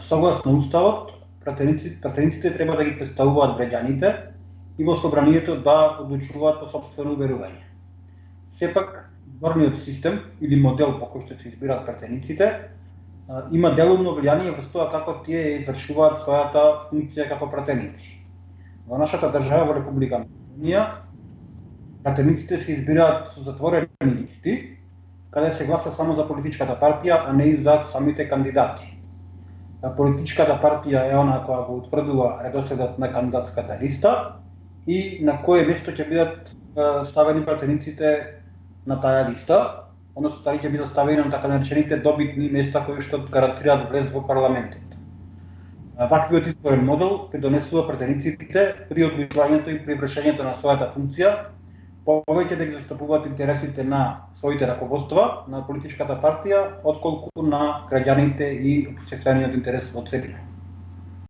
Согласно уставот, пратениците, треба да ги представуваат граѓаните и во собранието да одлучуваат по собствено уверување. Сепак, изборниот систем или модел по кој што се избираат пратениците има делумно влијание врз тоа како тие извршуваат својата функција како пратеници. Во нашата држава, во Република Македонија, пратениците се избираат со затворени листи, каде се гласа само за политичката партија, а не и за самите кандидати. Политичката партија е она која го утврдува редоследот на кандидатската листа и на кое место ќе бидат ставени пратениците на таа листа, односно таа ќе бидат ставени на така наречените добитни места кои што гарантираат влез во парламентот. Ваквиот изборен модел придонесува пратениците при одлучувањето и при вршењето на својата функција повеќе да ги застапуваат интересите на своите раководства, на политичката партија, отколку на граѓаните и обществениот интерес во целина.